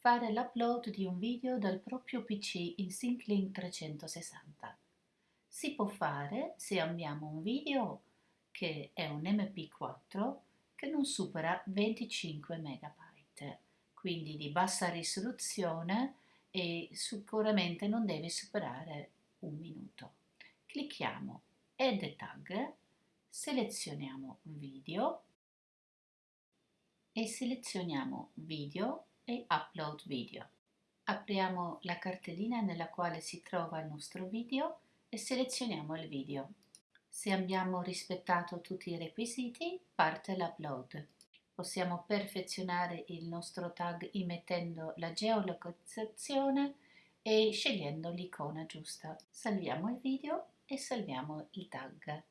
fare l'upload di un video dal proprio PC in SyncLink 360. Si può fare se abbiamo un video che è un MP4 che non supera 25 MB, quindi di bassa risoluzione e sicuramente non deve superare un minuto. Clicchiamo Add Tag, selezioniamo Video e selezioniamo Video Upload Video. Apriamo la cartellina nella quale si trova il nostro video e selezioniamo il video. Se abbiamo rispettato tutti i requisiti, parte l'upload. Possiamo perfezionare il nostro tag immettendo la geolocalizzazione e scegliendo l'icona giusta. Salviamo il video e salviamo il tag.